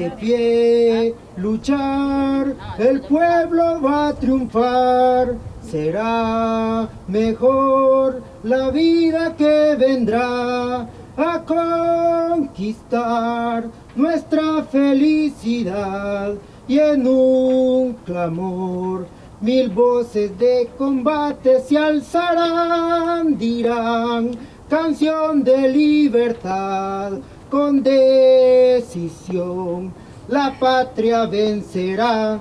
De pie, luchar, el pueblo va a triunfar. Será mejor la vida que vendrá a conquistar nuestra felicidad y en un clamor mil voces de combate se alzarán, dirán canción de libertad con decisión. La patria vencerá.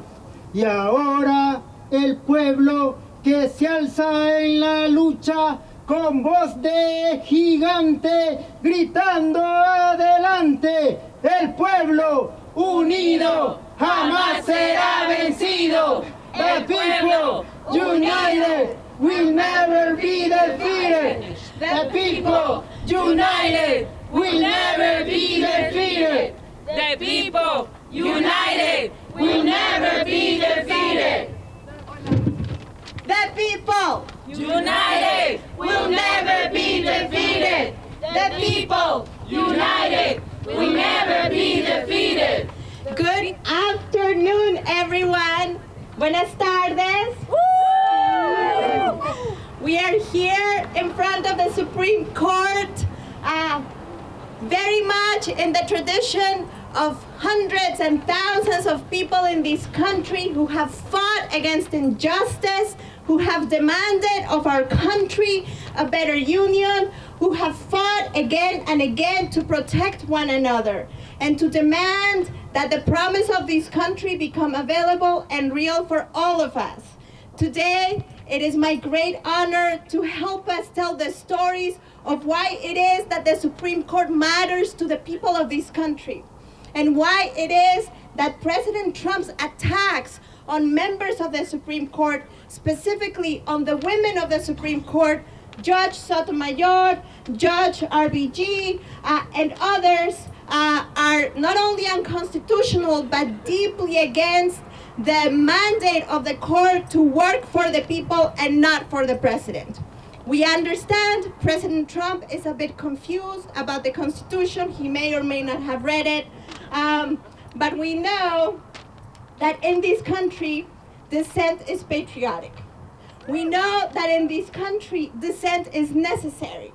Y ahora el pueblo que se alza en la lucha con voz de gigante gritando adelante el pueblo unido jamás será vencido. The people united will never be defeated. the people united will never be defeated. The people united will never be defeated. The people united will never be defeated. The people united will never be defeated. Good afternoon, everyone. Buenas tardes. We are here in front of the Supreme Court. Much in the tradition of hundreds and thousands of people in this country who have fought against injustice, who have demanded of our country a better union, who have fought again and again to protect one another and to demand that the promise of this country become available and real for all of us. Today, it is my great honor to help us tell the stories of why it is that the Supreme Court matters to the people of this country and why it is that President Trump's attacks on members of the Supreme Court, specifically on the women of the Supreme Court, Judge Sotomayor, Judge RBG, uh, and others uh, are not only unconstitutional, but deeply against the mandate of the court to work for the people and not for the president. We understand President Trump is a bit confused about the Constitution. He may or may not have read it. Um, but we know that in this country, dissent is patriotic. We know that in this country, dissent is necessary.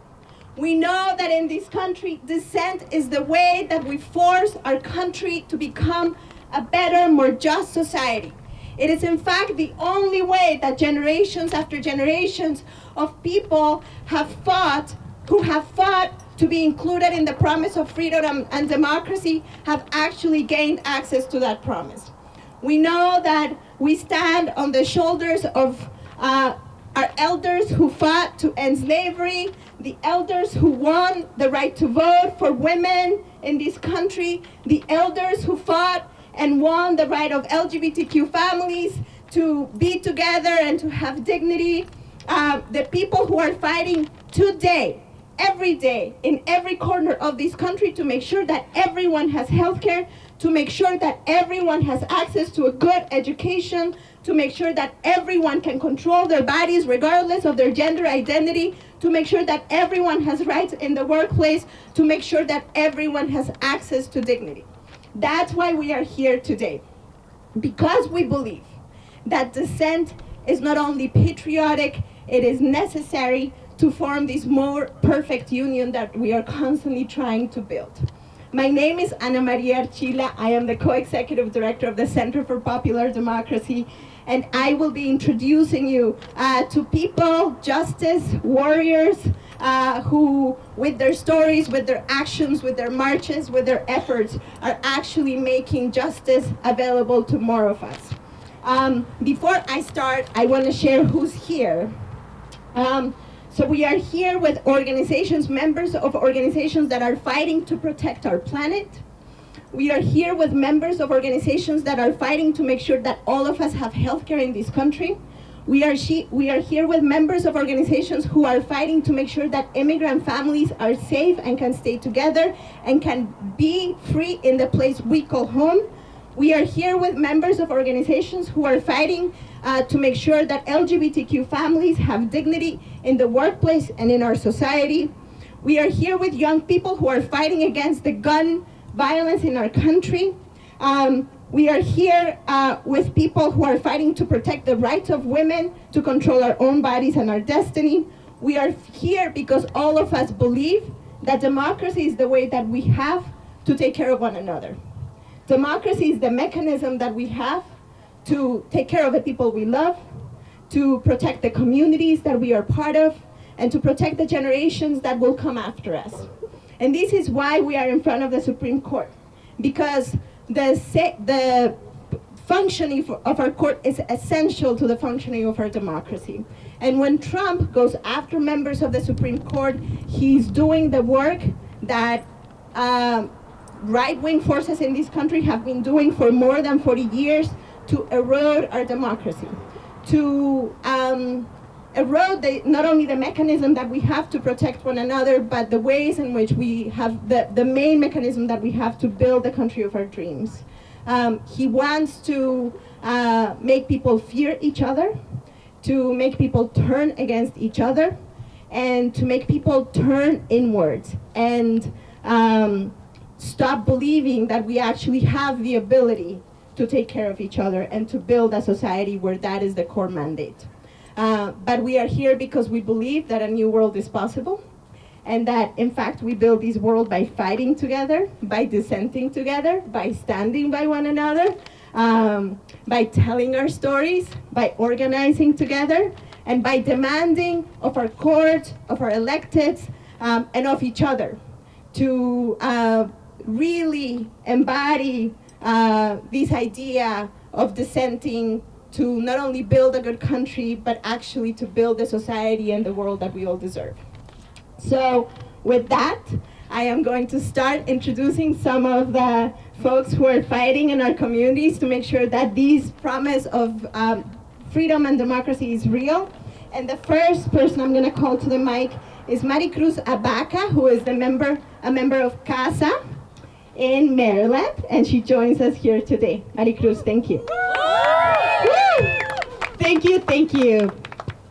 We know that in this country, dissent is the way that we force our country to become a better, more just society. It is in fact the only way that generations after generations of people have fought, who have fought to be included in the promise of freedom and democracy, have actually gained access to that promise. We know that we stand on the shoulders of uh, our elders who fought to end slavery, the elders who won the right to vote for women in this country, the elders who fought and won the right of LGBTQ families to be together and to have dignity. Uh, the people who are fighting today, every day, in every corner of this country to make sure that everyone has health care, to make sure that everyone has access to a good education, to make sure that everyone can control their bodies regardless of their gender identity, to make sure that everyone has rights in the workplace, to make sure that everyone has access to dignity. That's why we are here today. Because we believe that dissent is not only patriotic, it is necessary to form this more perfect union that we are constantly trying to build. My name is Ana Maria Archila. I am the co-executive director of the Center for Popular Democracy, and I will be introducing you uh, to people, justice, warriors, uh, who, with their stories, with their actions, with their marches, with their efforts, are actually making justice available to more of us. Um, before I start, I want to share who's here. Um, so we are here with organizations, members of organizations that are fighting to protect our planet. We are here with members of organizations that are fighting to make sure that all of us have healthcare in this country. We are, we are here with members of organizations who are fighting to make sure that immigrant families are safe and can stay together and can be free in the place we call home. We are here with members of organizations who are fighting uh, to make sure that LGBTQ families have dignity in the workplace and in our society. We are here with young people who are fighting against the gun violence in our country. Um, we are here uh, with people who are fighting to protect the rights of women to control our own bodies and our destiny. We are here because all of us believe that democracy is the way that we have to take care of one another. Democracy is the mechanism that we have to take care of the people we love, to protect the communities that we are part of, and to protect the generations that will come after us. And this is why we are in front of the Supreme Court, because the, the functioning of our court is essential to the functioning of our democracy. And when Trump goes after members of the Supreme Court, he's doing the work that um, right-wing forces in this country have been doing for more than 40 years to erode our democracy, to um, erode the, not only the mechanism that we have to protect one another, but the ways in which we have the, the main mechanism that we have to build the country of our dreams. Um, he wants to uh, make people fear each other, to make people turn against each other, and to make people turn inwards and um, stop believing that we actually have the ability to take care of each other and to build a society where that is the core mandate. Uh, but we are here because we believe that a new world is possible and that in fact we build this world by fighting together, by dissenting together, by standing by one another, um, by telling our stories, by organizing together, and by demanding of our court, of our electeds, um, and of each other to uh, really embody uh, this idea of dissenting to not only build a good country, but actually to build the society and the world that we all deserve. So with that, I am going to start introducing some of the folks who are fighting in our communities to make sure that this promise of um, freedom and democracy is real. And the first person I'm going to call to the mic is Maricruz Abarca, who is the member, a member of CASA in Maryland, and she joins us here today. Maricruz, thank you. Thank you, thank you.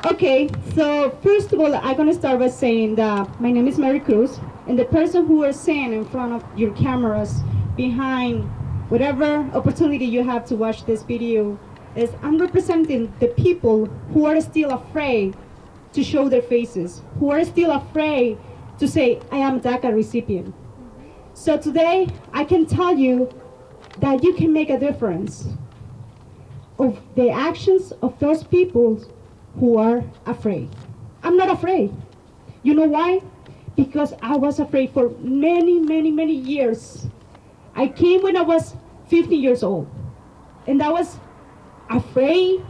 Okay, so first of all, I'm gonna start by saying that my name is Mary Cruz, and the person who is seeing in front of your cameras, behind whatever opportunity you have to watch this video, is I'm representing the people who are still afraid to show their faces, who are still afraid to say, I am DACA recipient. So today, I can tell you that you can make a difference of the actions of those people who are afraid. I'm not afraid. You know why? Because I was afraid for many, many, many years. I came when I was 15 years old. And I was afraid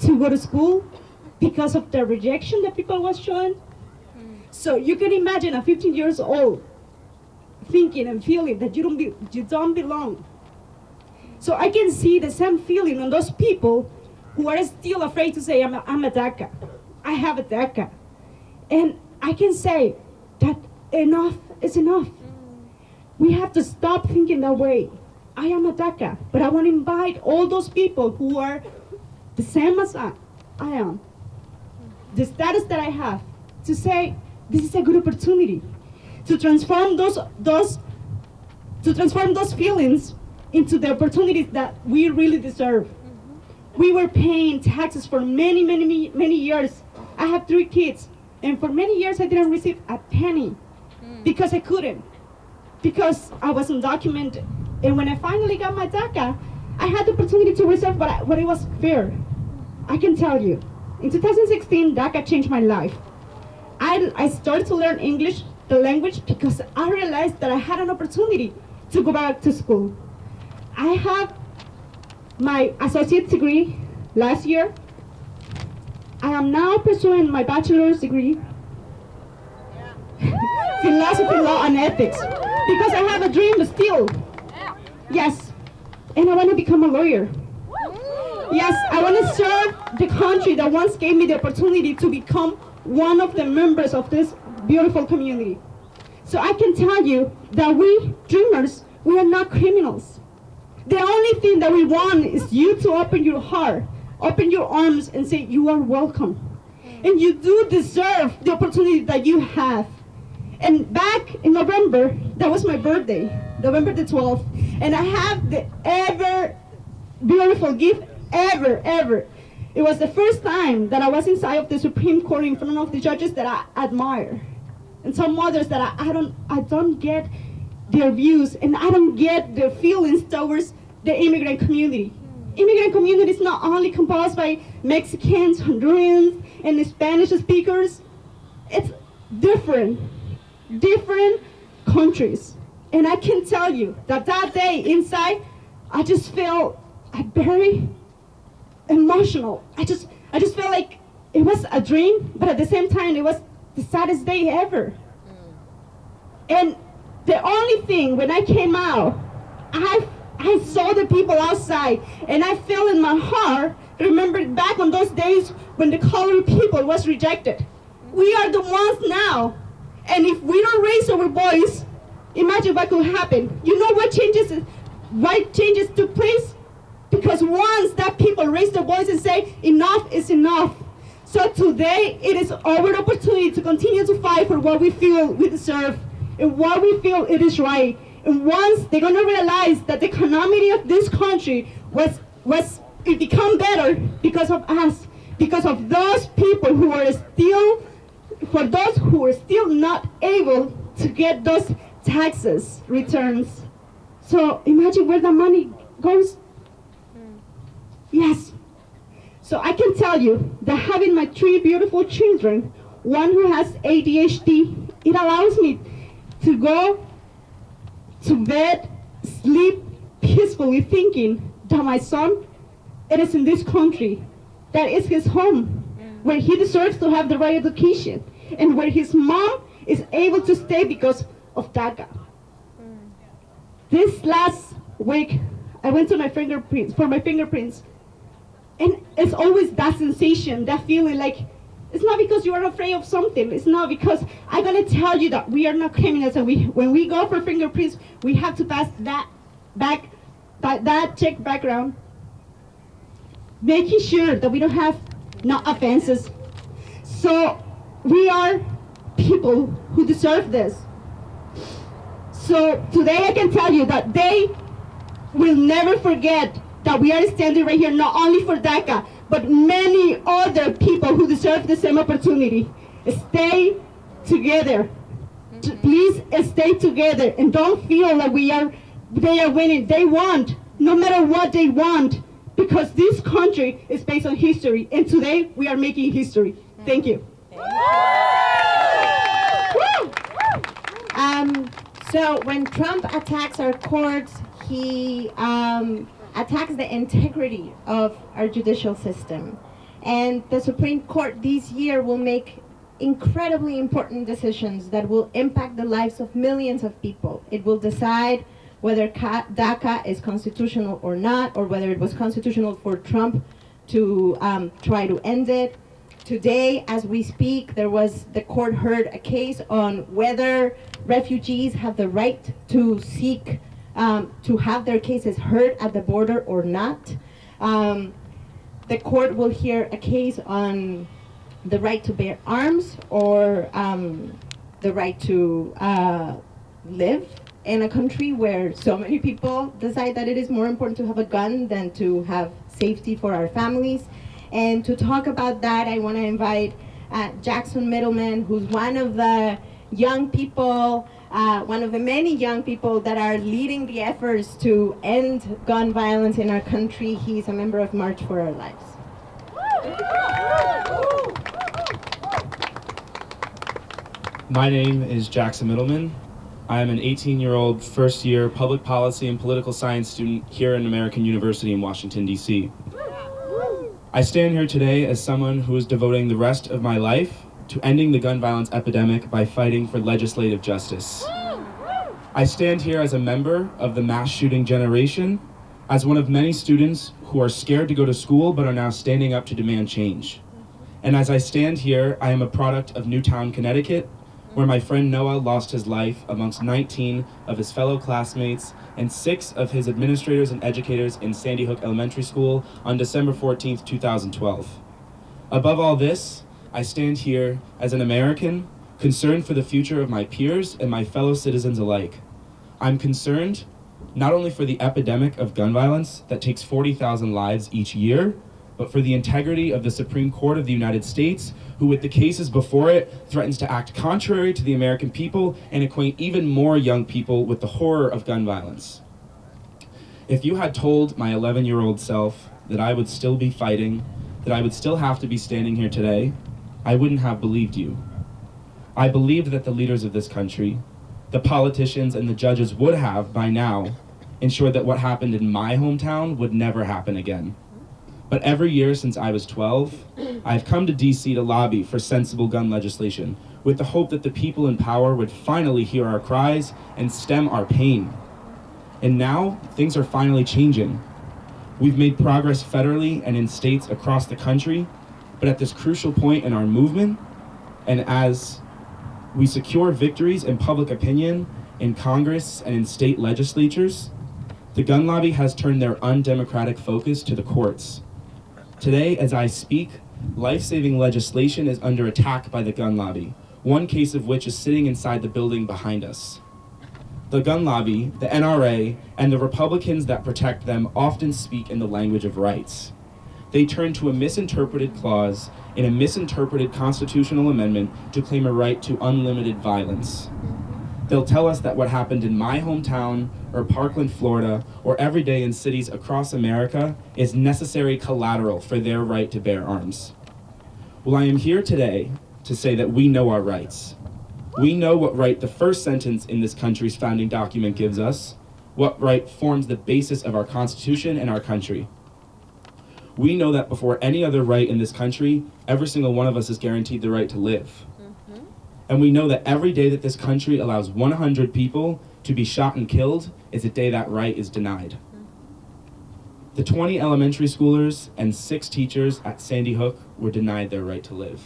to go to school because of the rejection that people was showing. Hmm. So you can imagine a 15 years old thinking and feeling that you don't, be, you don't belong. So I can see the same feeling on those people who are still afraid to say, I'm a, I'm a DACA. I have a DACA. And I can say that enough is enough. We have to stop thinking that way. I am a DACA, but I want to invite all those people who are the same as I, I am, the status that I have, to say, this is a good opportunity to transform those, those, to transform those feelings into the opportunities that we really deserve we were paying taxes for many, many, many years. I have three kids, and for many years I didn't receive a penny mm. because I couldn't, because I was undocumented. And when I finally got my DACA, I had the opportunity to receive, but, I, but it was fair. I can tell you. In 2016, DACA changed my life. I, I started to learn English, the language, because I realized that I had an opportunity to go back to school. I have my associate degree last year. I am now pursuing my bachelor's degree, philosophy, law, and ethics, because I have a dream still. Yes, and I want to become a lawyer. Yes, I want to serve the country that once gave me the opportunity to become one of the members of this beautiful community. So I can tell you that we dreamers, we are not criminals. The only thing that we want is you to open your heart, open your arms and say, you are welcome. and you do deserve the opportunity that you have. And back in November, that was my birthday, November the 12th, and I have the ever beautiful gift ever, ever. It was the first time that I was inside of the Supreme Court in front of the judges that I admire, and some others that I, I don't, I don't get their views, and I don't get their feelings towards the immigrant community. Immigrant community is not only composed by Mexicans, Hondurans, and Spanish speakers. It's different, different countries. And I can tell you that that day inside, I just felt very emotional. I just, I just felt like it was a dream, but at the same time, it was the saddest day ever. And the only thing, when I came out, I, I saw the people outside, and I felt in my heart, remembered back on those days when the colored people was rejected. We are the ones now. And if we don't raise our voice, imagine what could happen. You know what changes, why changes took place? Because once that people raise their voice and say, enough is enough. So today, it is our opportunity to continue to fight for what we feel we deserve and what we feel it is right. And once they're gonna realize that the economy of this country was, was it become better because of us, because of those people who are still, for those who are still not able to get those taxes returns. So imagine where the money goes. Mm. Yes. So I can tell you that having my three beautiful children, one who has ADHD, it allows me to go to bed, sleep peacefully, thinking that my son, it is in this country, that is his home, where he deserves to have the right education, and where his mom is able to stay because of DACA. Mm. This last week, I went to my fingerprints, for my fingerprints, and it's always that sensation, that feeling like, it's not because you are afraid of something. It's not because I'm gonna tell you that we are not criminals and we when we go for fingerprints, we have to pass that back that, that check background. Making sure that we don't have no offenses. So we are people who deserve this. So today I can tell you that they will never forget that we are standing right here not only for DACA, but many other people who deserve the same opportunity. Stay together. T- Please stay together and don't feel that we are, they are winning. They want, no matter what they want, because this country is based on history. And today we are making history. Thank you. Um, so when Trump attacks our courts, he um, attacks the integrity of our judicial system. And the Supreme Court this year will make incredibly important decisions that will impact the lives of millions of people. It will decide whether DACA is constitutional or not, or whether it was constitutional for Trump to um, try to end it. Today, as we speak, there was the court heard a case on whether refugees have the right to seek um, to have their cases heard at the border or not. Um, the court will hear a case on the right to bear arms or um, the right to uh, live in a country where so many people decide that it is more important to have a gun than to have safety for our families. And to talk about that, I want to invite uh, Jackson Mittleman, who's one of the young people, uh, one of the many young people that are leading the efforts to end gun violence in our country. He's a member of March for Our Lives. My name is Jackson Mittleman. I am an 18 year old first year public policy and political science student here at American University in Washington, D.C. I stand here today as someone who is devoting the rest of my life to ending the gun violence epidemic by fighting for legislative justice. I stand here as a member of the mass shooting generation, as one of many students who are scared to go to school but are now standing up to demand change. And as I stand here, I am a product of Newtown, Connecticut, where my friend Noah lost his life amongst 19 of his fellow classmates and six of his administrators and educators in Sandy Hook Elementary School on December 14th, 2012. Above all this, I stand here as an American, concerned for the future of my peers and my fellow citizens alike. I'm concerned not only for the epidemic of gun violence that takes 40,000 lives each year, but for the integrity of the Supreme Court of the United States, who, with the cases before it, threatens to act contrary to the American people and acquaint even more young people with the horror of gun violence. If you had told my 11 year old self that I would still be fighting, that I would still have to be standing here today, I wouldn't have believed you. I believed that the leaders of this country, the politicians, and the judges would have, by now, ensured that what happened in my hometown would never happen again. But every year since I was 12, I've come to DC to lobby for sensible gun legislation with the hope that the people in power would finally hear our cries and stem our pain. And now, things are finally changing. We've made progress federally and in states across the country, but at this crucial point in our movement, and as we secure victories in public opinion, in Congress, and in state legislatures, the gun lobby has turned their undemocratic focus to the courts. Today, as I speak, life-saving legislation is under attack by the gun lobby, one case of which is sitting inside the building behind us. The gun lobby, the NRA, and the Republicans that protect them often speak in the language of rights. They turn to a misinterpreted clause in a misinterpreted constitutional amendment to claim a right to unlimited violence. They'll tell us that what happened in my hometown, or Parkland, Florida, or every day in cities across America is necessary collateral for their right to bear arms. Well, I am here today to say that we know our rights. We know what right the first sentence in this country's founding document gives us, what right forms the basis of our Constitution and our country. We know that before any other right in this country, every single one of us is guaranteed the right to live. Mm-hmm. And we know that every day that this country allows 100 people to be shot and killed is a day that right is denied. Mm-hmm. The 20 elementary schoolers and six teachers at Sandy Hook were denied their right to live.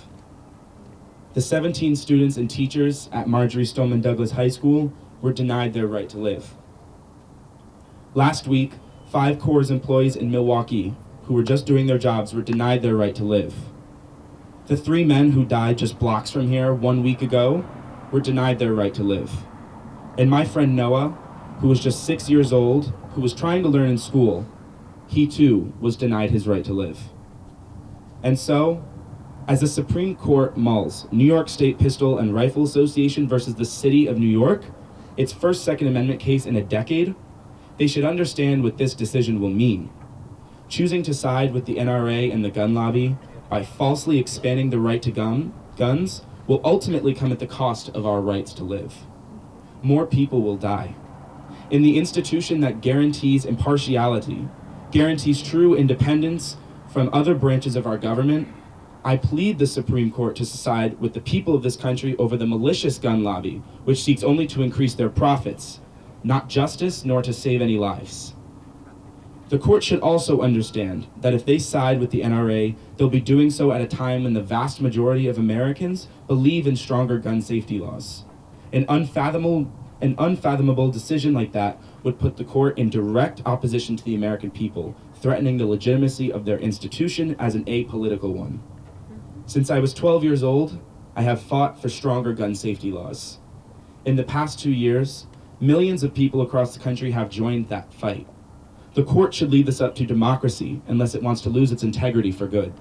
The 17 students and teachers at Marjory Stoneman Douglas High School were denied their right to live. Last week, five Coors employees in Milwaukee who were just doing their jobs were denied their right to live. The three men who died just blocks from here one week ago were denied their right to live. And my friend Noah, who was just six years old, who was trying to learn in school, he too was denied his right to live. And so, as the Supreme Court mulls New York State Pistol and Rifle Association versus the City of New York, its first Second Amendment case in a decade, they should understand what this decision will mean. Choosing to side with the NRA and the gun lobby by falsely expanding the right to gun, guns will ultimately come at the cost of our rights to live. More people will die. In the institution that guarantees impartiality, guarantees true independence from other branches of our government, I plead the Supreme Court to side with the people of this country over the malicious gun lobby, which seeks only to increase their profits, not justice nor to save any lives. The court should also understand that if they side with the NRA, they'll be doing so at a time when the vast majority of Americans believe in stronger gun safety laws. An unfathomable, an unfathomable decision like that would put the court in direct opposition to the American people, threatening the legitimacy of their institution as an apolitical one. Since I was 12 years old, I have fought for stronger gun safety laws. In the past two years, millions of people across the country have joined that fight. The court should leave this up to democracy unless it wants to lose its integrity for good.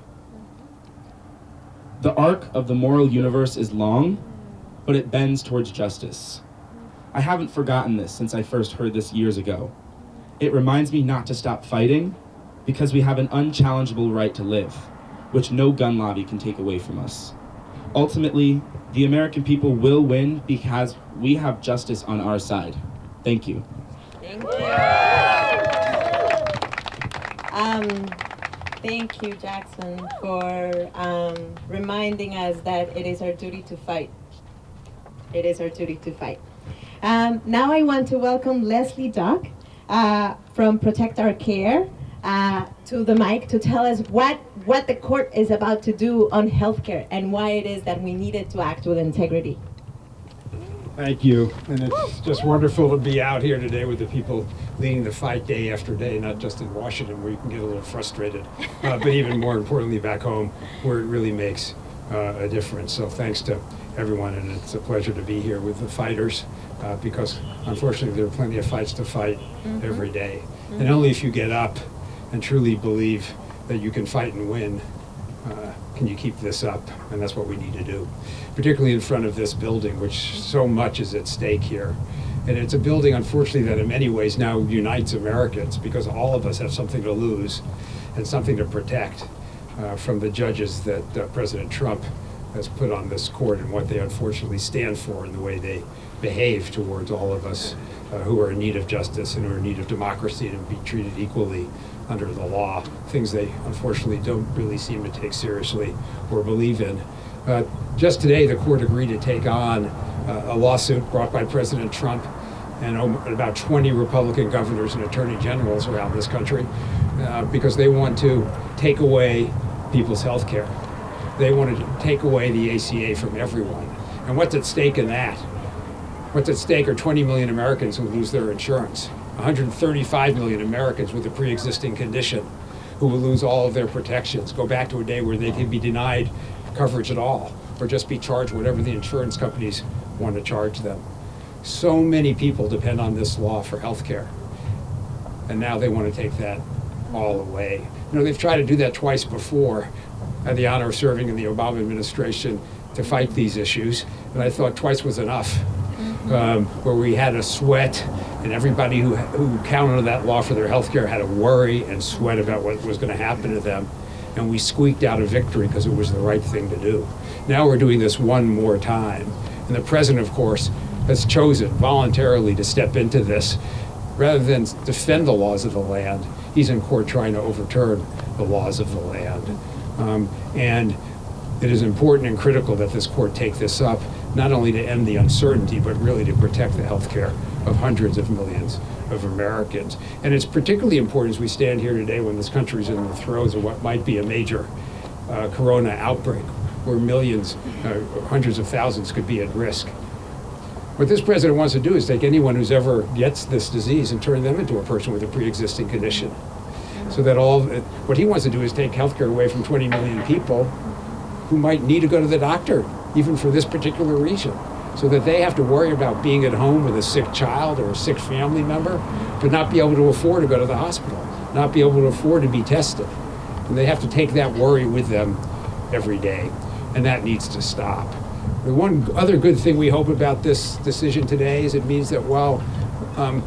The arc of the moral universe is long, but it bends towards justice. I haven't forgotten this since I first heard this years ago. It reminds me not to stop fighting because we have an unchallengeable right to live, which no gun lobby can take away from us. Ultimately, the American people will win because we have justice on our side. Thank you. Thank you. Um, thank you, Jackson, for um, reminding us that it is our duty to fight. It is our duty to fight. Um, now I want to welcome Leslie Dach uh, from Protect Our Care uh, to the mic to tell us what, what the court is about to do on healthcare and why it is that we needed to act with integrity. Thank you. And it's just wonderful to be out here today with the people leading the fight day after day, not just in Washington where you can get a little frustrated, uh, but even more importantly back home where it really makes uh, a difference. So thanks to everyone, and it's a pleasure to be here with the fighters uh, because unfortunately there are plenty of fights to fight every day. And only if you get up and truly believe that you can fight and win uh, can you keep this up, and that's what we need to do, particularly in front of this building, which so much is at stake here. And it's a building, unfortunately, that in many ways now unites Americans because all of us have something to lose and something to protect uh, from the judges that uh, President Trump has put on this court and what they unfortunately stand for and the way they behave towards all of us uh, who are in need of justice and who are in need of democracy and be treated equally under the law, things they unfortunately don't really seem to take seriously or believe in. Just today, the court agreed to take on uh, a lawsuit brought by President Trump and about 20 Republican governors and attorney generals around this country uh, because they want to take away people's health care. They want to take away the ACA from everyone. And what's at stake in that? What's at stake are 20 million Americans who lose their insurance, 135 million Americans with a pre-existing condition who will lose all of their protections, go back to a day where they can be denied coverage at all, or just be charged whatever the insurance companies want to charge them. So many people depend on this law for health care. And now they want to take that all away. You know, they've tried to do that twice before. I had the honor of serving in the Obama administration to fight these issues, and I thought twice was enough. Um, where we had a sweat, and everybody who, who counted on that law for their health care had to worry and sweat about what was going to happen to them. And we squeaked out a victory because it was the right thing to do. Now we're doing this one more time. And the president, of course, has chosen voluntarily to step into this rather than defend the laws of the land. He's in court trying to overturn the laws of the land. Um, and it is important and critical that this court take this up, not only to end the uncertainty, but really to protect the health care of hundreds of millions of Americans. And it's particularly important as we stand here today when this country is in the throes of what might be a major uh, corona outbreak, where millions, uh, hundreds of thousands could be at risk. What this president wants to do is take anyone who's ever gets this disease and turn them into a person with a pre-existing condition. So that all, what he wants to do is take healthcare away from 20 million people who might need to go to the doctor, even for this particular reason. So that they have to worry about being at home with a sick child or a sick family member, but not be able to afford to go to the hospital, not be able to afford to be tested. And they have to take that worry with them every day. And that needs to stop. The one other good thing we hope about this decision today is it means that while um,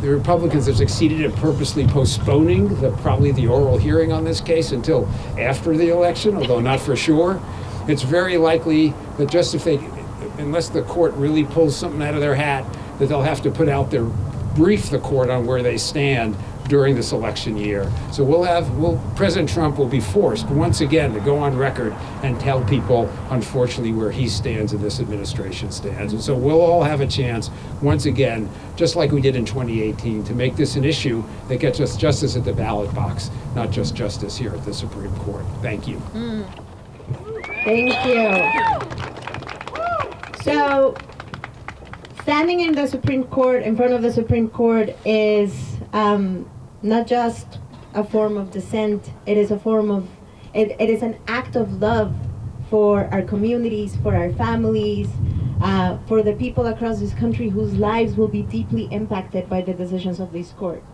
the Republicans have succeeded in purposely postponing the, probably the oral hearing on this case until after the election, although not for sure, it's very likely that just if they, unless the court really pulls something out of their hat, that they'll have to put out their, brief the court on where they stand during this election year. So we'll have, we'll, President Trump will be forced once again to go on record and tell people, unfortunately, where he stands and this administration stands. And so we'll all have a chance, once again, just like we did in 2018, to make this an issue that gets us justice at the ballot box, not just justice here at the Supreme Court. Thank you. Mm. Thank you. So, standing in the Supreme Court, in front of the Supreme Court, is um, not just a form of dissent, it is a form of, it, it is an act of love for our communities, for our families, uh, for the people across this country whose lives will be deeply impacted by the decisions of this court.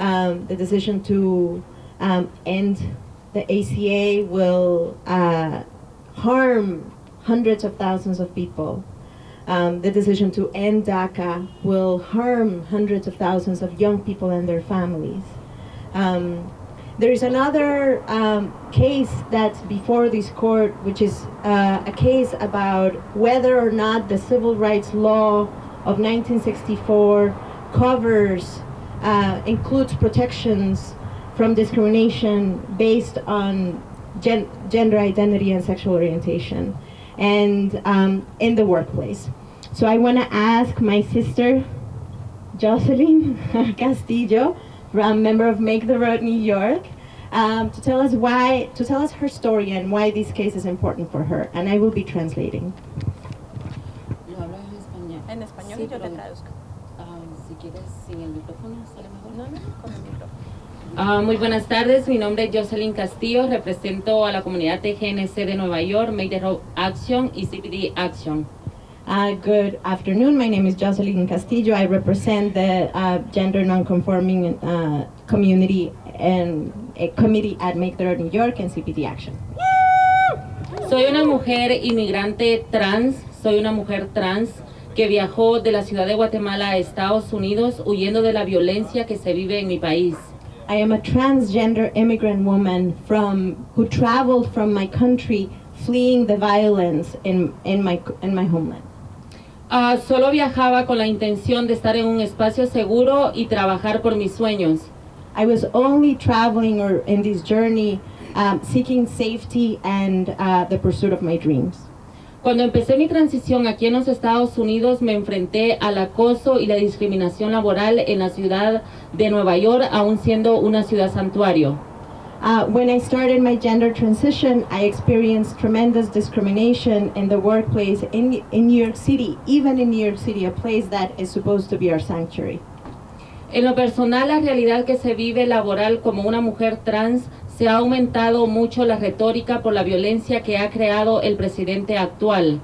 Um, the decision to um, end the ACA will uh, harm hundreds of thousands of people. Um, the decision to end DACA will harm hundreds of thousands of young people and their families. Um, there is another um, case that's before this court, which is uh, a case about whether or not the civil rights law of 1964 covers, uh, includes protections from discrimination based on gen gender identity and sexual orientation and um, in the workplace. So I want to ask my sister, Jocelyn Castillo, a member of Make the Road New York, um, to tell us why, to tell us her story and why this case is important for her. And I will be translating. ¿Lo en español? En español Sí, Ah, muy buenas tardes, mi nombre es Jocelyn Castillo, represento a la comunidad TGNC de Nueva York, Make the Road Action y CPD Action. Uh, good afternoon. My name is Jocelyn Castillo. I represent the uh, gender nonconforming uh, community and a committee at Make the Road New York and CPT Action. Soy una mujer inmigrante trans, soy una mujer trans que viajó de la ciudad de Guatemala a Estados Unidos huyendo de la violencia que se vive en mi país. I am a transgender immigrant woman from who traveled from my country fleeing the violence in, in, my, in my homeland. Ah, solo viajaba con la intención de estar en un espacio seguro y trabajar por mis sueños. I was only traveling or in this journey um, seeking safety and uh, the pursuit of my dreams. Cuando empecé mi transición aquí en los Estados Unidos me enfrenté al acoso y la discriminación laboral en la ciudad de Nueva York, aún siendo una ciudad santuario. Uh, when I started my gender transition, I experienced tremendous discrimination in the workplace in, in New York City, even in New York City, a place that is supposed to be our sanctuary. En lo personal, la realidad que se vive laboral como una mujer trans se ha aumentado mucho la retórica por la violencia que ha creado el presidente actual.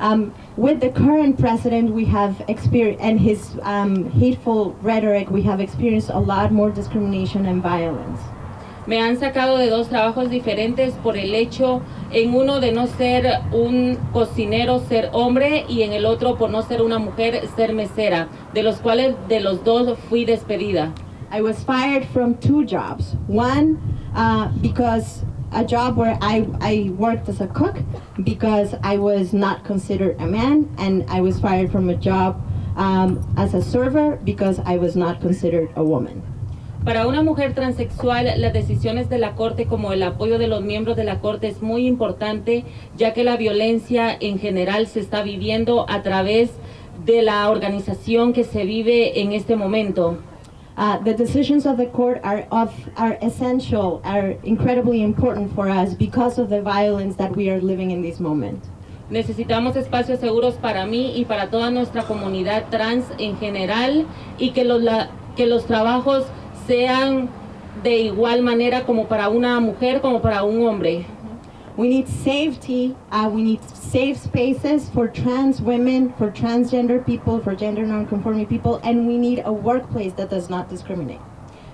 Um, with the current president, we have experienced, and his um, hateful rhetoric, we have experienced a lot more discrimination and violence. Me han sacado de dos trabajos diferentes por el hecho, en uno de no ser un cocinero, ser hombre, y en el otro por no ser una mujer, ser mesera, de los cuales de los dos fui despedida. I was fired from two jobs. One, uh, because a job where I, I worked as a cook because I was not considered a man, and I was fired from a job um, as a server because I was not considered a woman. Para una mujer transexual, las decisiones de la Corte como el apoyo de los miembros de la Corte es muy importante, ya que la violencia en general se está viviendo a través de la organización que se vive en este momento. Uh, the decisions of the court are, of, are essential, are incredibly important for us because of the violence that we are living in this moment. Necesitamos espacios seguros para mí y para toda nuestra comunidad trans en general y que los, la, que los trabajos sean de igual manera como para una mujer como para un hombre. We need safety, uh, we need safe spaces for trans women, for transgender people, for gender non-conforming people, and we need a workplace that does not discriminate.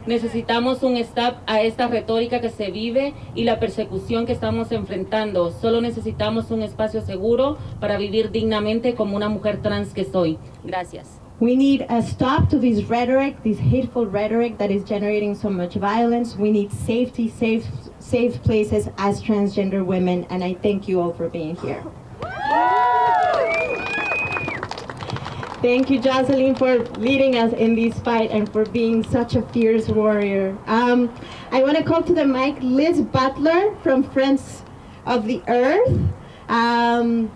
Necesitamos un stop a esta retórica que se vive y la persecución que estamos enfrentando. Solo necesitamos un espacio seguro para vivir dignamente como una mujer trans que soy. Gracias. We need a stop to this rhetoric, this hateful rhetoric that is generating so much violence. We need safety, safe, safe places as transgender women, and I thank you all for being here. Thank you, Jocelyn, for leading us in this fight and for being such a fierce warrior. Um, I want to call to the mic Liz Butler from Friends of the Earth. Um,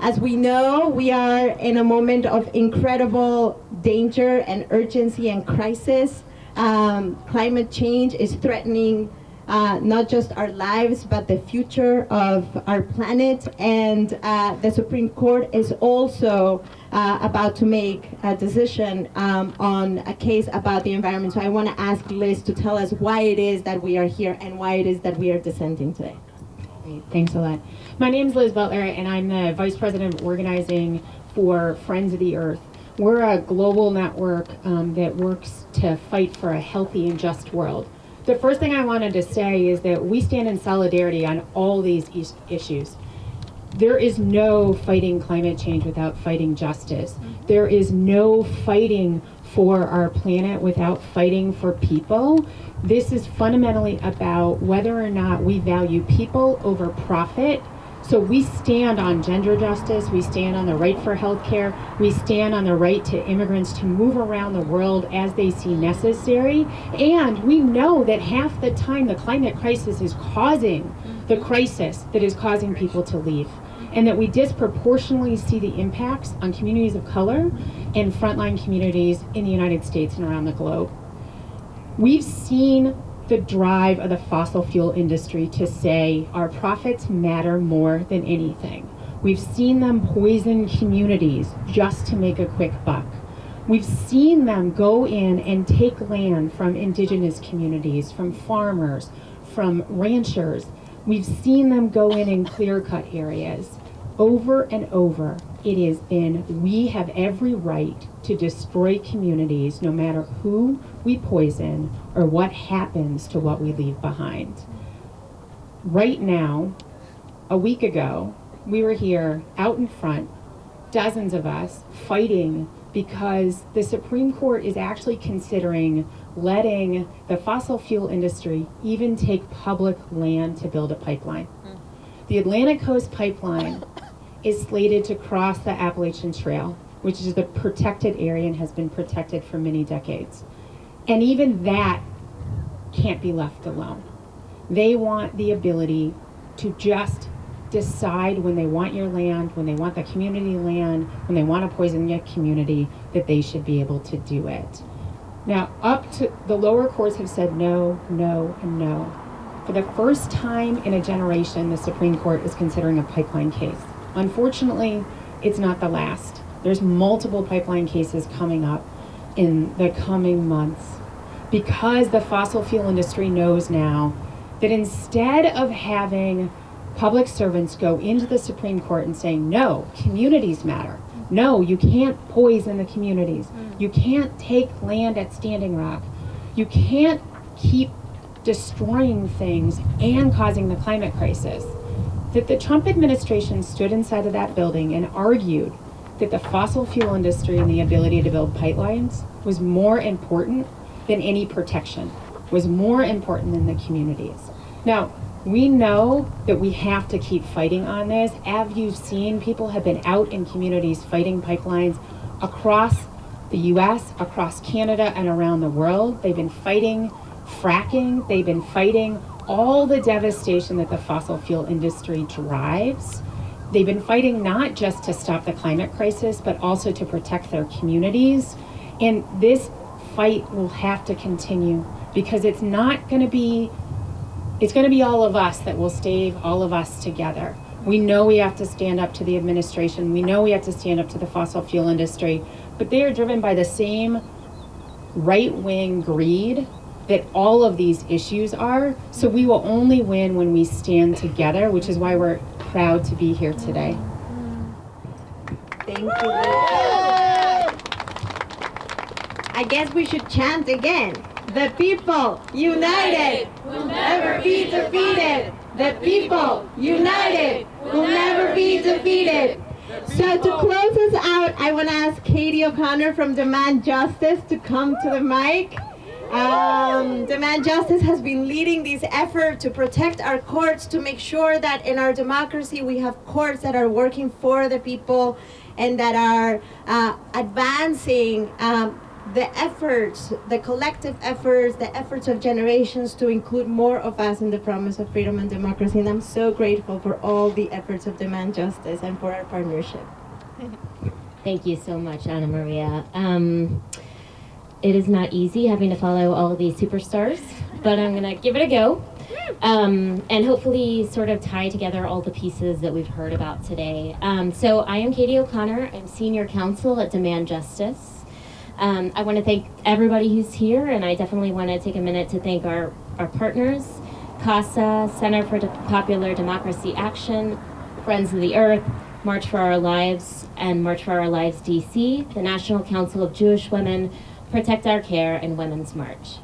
as we know, we are in a moment of incredible danger and urgency and crisis. Um, climate change is threatening uh, not just our lives, but the future of our planet. And uh, the Supreme Court is also uh, about to make a decision um, on a case about the environment. So I want to ask Liz to tell us why it is that we are here and why it is that we are dissenting today. Great, thanks a lot. My name is Liz Butler, and I'm the Vice President of Organizing for Friends of the Earth. We're a global network um, that works to fight for a healthy and just world. The first thing I wanted to say is that we stand in solidarity on all these is- issues. There is no fighting climate change without fighting justice. Mm-hmm. There is no fighting for our planet without fighting for people. This is fundamentally about whether or not we value people over profit. So we stand on gender justice, we stand on the right for health care, we stand on the right to immigrants to move around the world as they see necessary. And we know that half the time the climate crisis is causing the crisis that is causing people to leave. And that we disproportionately see the impacts on communities of color and frontline communities in the United States and around the globe. We've seen the drive of the fossil fuel industry to say our profits matter more than anything. We've seen them poison communities just to make a quick buck. We've seen them go in and take land from indigenous communities, from farmers, from ranchers. We've seen them go in and clear cut areas. Over and over, it has been we have every right to destroy communities no matter who we poison or what happens to what we leave behind. Right now, a week ago, we were here out in front, dozens of us, fighting because the Supreme Court is actually considering letting the fossil fuel industry even take public land to build a pipeline. Hmm. The Atlantic Coast Pipeline is slated to cross the Appalachian Trail, which is the protected area and has been protected for many decades. And even that can't be left alone. They want the ability to just decide when they want your land, when they want the community land, when they want to poison your community, that they should be able to do it. Now, up to the lower courts have said no, no, and no. For the first time in a generation, the Supreme Court is considering a pipeline case. Unfortunately, it's not the last. There's multiple pipeline cases coming up in the coming months because the fossil fuel industry knows now that instead of having public servants go into the Supreme Court and saying, no, communities matter. No, you can't poison the communities. Mm. You can't take land at Standing Rock. You can't keep destroying things and causing the climate crisis. That the Trump administration stood inside of that building and argued that the fossil fuel industry and the ability to build pipelines was more important than any protection, was more important than the communities. Now, we know that we have to keep fighting on this. As you've seen, people have been out in communities fighting pipelines across the US, across Canada, and around the world. They've been fighting fracking, they've been fighting all the devastation that the fossil fuel industry drives. They've been fighting not just to stop the climate crisis, but also to protect their communities. And this fight will have to continue because it's not going to be it's going to be all of us that will stave all of us together. We know we have to stand up to the administration. We know we have to stand up to the fossil fuel industry, but they are driven by the same right-wing greed that all of these issues are. So we will only win when we stand together, which is why we're proud to be here today. Thank you. I guess we should chant again. The people united will never be defeated. The people united will never be defeated. So to close us out, I want to ask Katie O'Connor from Demand Justice to come to the mic. Um, Demand Justice has been leading this effort to protect our courts, to make sure that in our democracy we have courts that are working for the people and that are uh, advancing um, the efforts, the collective efforts, the efforts of generations to include more of us in the promise of freedom and democracy. And I'm so grateful for all the efforts of Demand Justice and for our partnership. Thank you so much, Ana Maria. Um, it is not easy having to follow all of these superstars, but I'm going to give it a go. Um, and hopefully sort of tie together all the pieces that we've heard about today. Um, so I am Katie O'Connor. I'm senior counsel at Demand Justice. Um, I want to thank everybody who's here, and I definitely want to take a minute to thank our, our partners, CASA, Center for De Popular Democracy Action, Friends of the Earth, March for Our Lives, and March for Our Lives DC, the National Council of Jewish Women, Protect Our Care, and Women's March.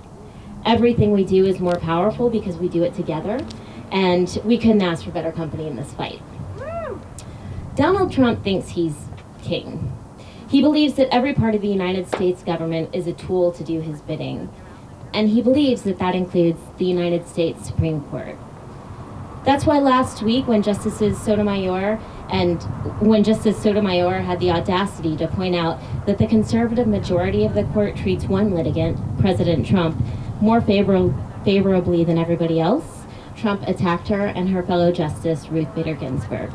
Everything we do is more powerful because we do it together, and we couldn't ask for better company in this fight. Donald Trump thinks he's king. He believes that every part of the United States government is a tool to do his bidding, and he believes that that includes the United States Supreme Court. That's why last week when Justices Sotomayor and when Justice Sotomayor had the audacity to point out that the conservative majority of the court treats one litigant, President Trump, more favor favorably than everybody else, Trump attacked her and her fellow justice, Ruth Bader Ginsburg.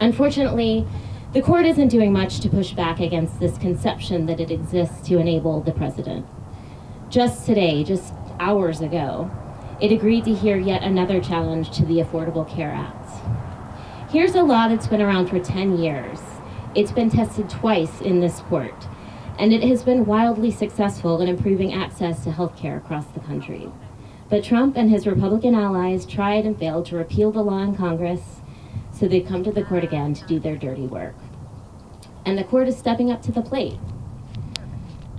Unfortunately, the court isn't doing much to push back against this conception that it exists to enable the president. Just today, just hours ago, it agreed to hear yet another challenge to the Affordable Care Act. Here's a law that's been around for 10 years. It's been tested twice in this court. and it has been wildly successful in improving access to health care across the country. But Trump and his Republican allies tried and failed to repeal the law in Congress, so they've come to the court again to do their dirty work. And the court is stepping up to the plate.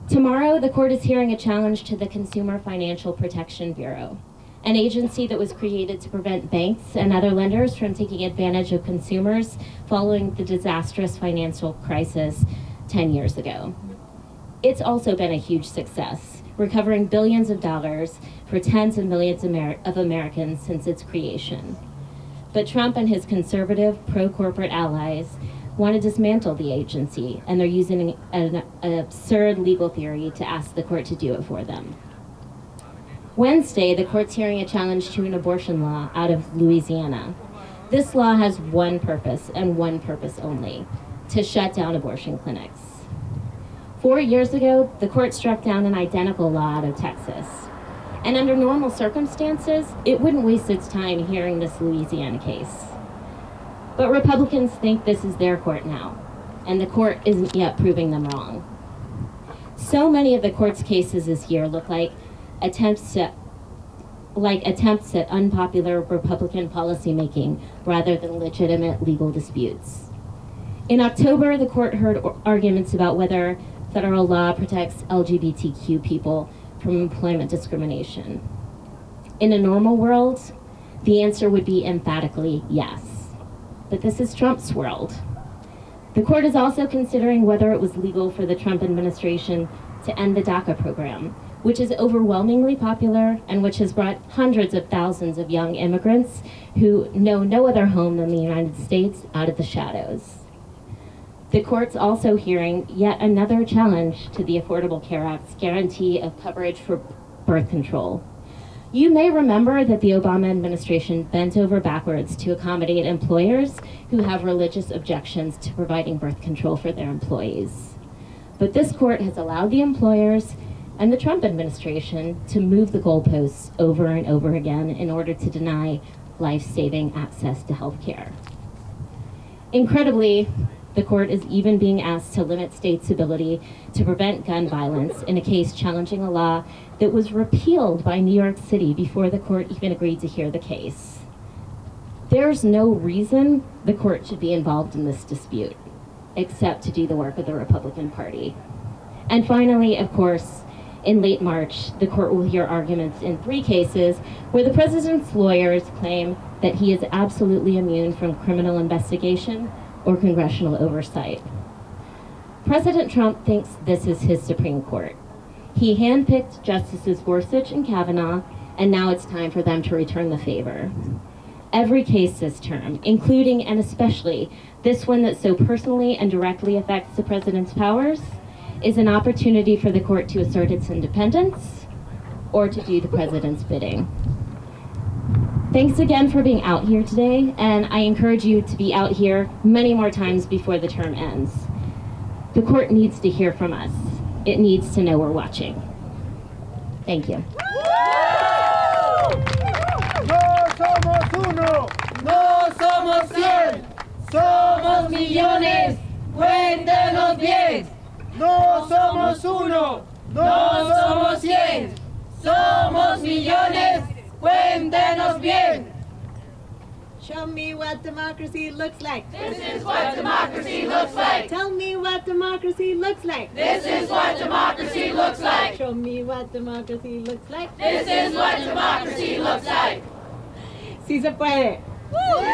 Tomorrow, the court is hearing a challenge to the Consumer Financial Protection Bureau, an agency that was created to prevent banks and other lenders from taking advantage of consumers following the disastrous financial crisis 10 years ago. It's also been a huge success, recovering billions of dollars for tens of millions of Americans since its creation. But Trump and his conservative, pro corporate allies want to dismantle the agency, and they're using an, an, absurd legal theory to ask the court to do it for them. Wednesday, the court's hearing a challenge to an abortion law out of Louisiana. This law has one purpose, and one purpose only to shut down abortion clinics. Four years ago, the court struck down an identical law out of Texas. And under normal circumstances, it wouldn't waste its time hearing this Louisiana case. But Republicans think this is their court now, and the court isn't yet proving them wrong. So many of the court's cases this year look like attempts to like attempts at unpopular Republican policymaking rather than legitimate legal disputes. In October, the court heard arguments about whether federal law protects LGBTQ people from employment discrimination. In a normal world, the answer would be emphatically yes but this is Trump's world. The court is also considering whether it was legal for the Trump administration to end the DACA program, which is overwhelmingly popular and which has brought hundreds of thousands of young immigrants who know no other home than the United States out of the shadows. The court's also hearing yet another challenge to the Affordable Care Act's guarantee of coverage for birth control. You may remember that the Obama administration bent over backwards to accommodate employers who have religious objections to providing birth control for their employees. But this court has allowed the employers and the Trump administration to move the goalposts over and over again in order to deny life-saving access to health care. Incredibly, the court is even being asked to limit states' ability to prevent gun violence in a case challenging a law that was repealed by New York City before the court even agreed to hear the case. There's no reason the court should be involved in this dispute, except to do the work of the Republican Party. And finally, of course, in late March, the court will hear arguments in three cases where the president's lawyers claim that he is absolutely immune from criminal investigation or congressional oversight. President Trump thinks this is his Supreme Court. He handpicked Justices Gorsuch and Kavanaugh, and now it's time for them to return the favor. Every case this term, including and especially this one that so personally and directly affects the president's powers, is an opportunity for the court to assert its independence or to do the president's bidding. Thanks again for being out here today, and I encourage you to be out here many more times before the term ends. The court needs to hear from us. It needs to know we're watching. Thank you. No somos millones, cuéntenos bien. No somos uno, no somos cien, somos millones, Cuéntenos bien. Show me what democracy looks like. This is what democracy looks like. Tell me what democracy looks like. This is what democracy looks like. Show me what democracy looks like. This is what democracy looks like. Sí se puede. Woo!